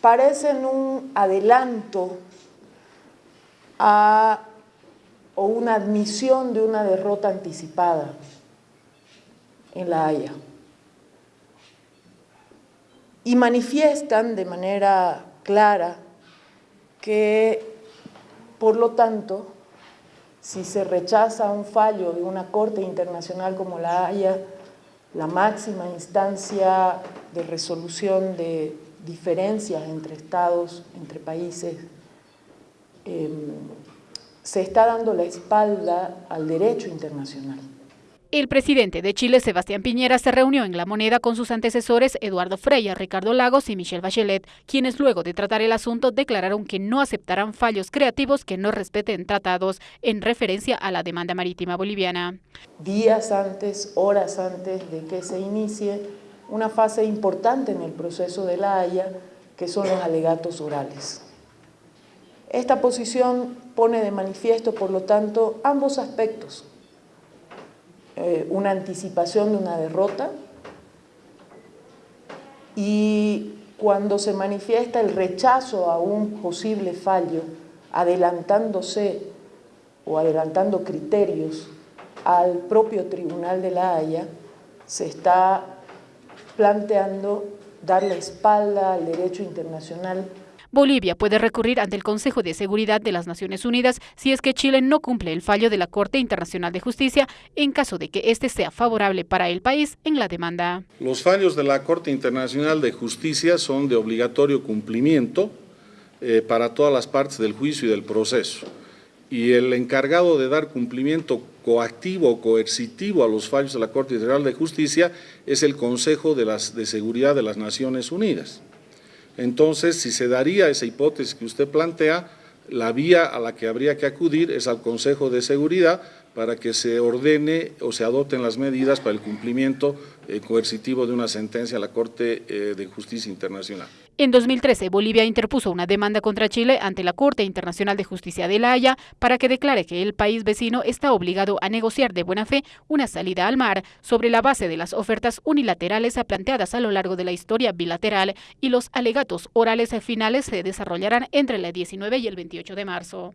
parecen un adelanto o una admisión de una derrota anticipada en La Haya. Y manifiestan de manera clara que, por lo tanto, si se rechaza un fallo de una Corte Internacional como la Haya, la máxima instancia de resolución de diferencias entre estados, entre países, eh, se está dando la espalda al derecho internacional. El presidente de Chile, Sebastián Piñera, se reunió en La Moneda con sus antecesores Eduardo Freya, Ricardo Lagos y Michelle Bachelet, quienes luego de tratar el asunto declararon que no aceptarán fallos creativos que no respeten tratados en referencia a la demanda marítima boliviana. Días antes, horas antes de que se inicie una fase importante en el proceso de la Haya, que son los alegatos orales. Esta posición pone de manifiesto, por lo tanto, ambos aspectos eh, una anticipación de una derrota y cuando se manifiesta el rechazo a un posible fallo, adelantándose o adelantando criterios al propio Tribunal de la Haya, se está planteando dar la espalda al derecho internacional Bolivia puede recurrir ante el Consejo de Seguridad de las Naciones Unidas si es que Chile no cumple el fallo de la Corte Internacional de Justicia en caso de que éste sea favorable para el país en la demanda. Los fallos de la Corte Internacional de Justicia son de obligatorio cumplimiento eh, para todas las partes del juicio y del proceso. Y el encargado de dar cumplimiento coactivo o coercitivo a los fallos de la Corte Internacional de Justicia es el Consejo de, de Seguridad de las Naciones Unidas. Entonces, si se daría esa hipótesis que usted plantea, la vía a la que habría que acudir es al Consejo de Seguridad para que se ordene o se adopten las medidas para el cumplimiento eh, coercitivo de una sentencia a la Corte eh, de Justicia Internacional. En 2013, Bolivia interpuso una demanda contra Chile ante la Corte Internacional de Justicia de La Haya para que declare que el país vecino está obligado a negociar de buena fe una salida al mar sobre la base de las ofertas unilaterales planteadas a lo largo de la historia bilateral y los alegatos orales finales se desarrollarán entre el 19 y el 28 de marzo.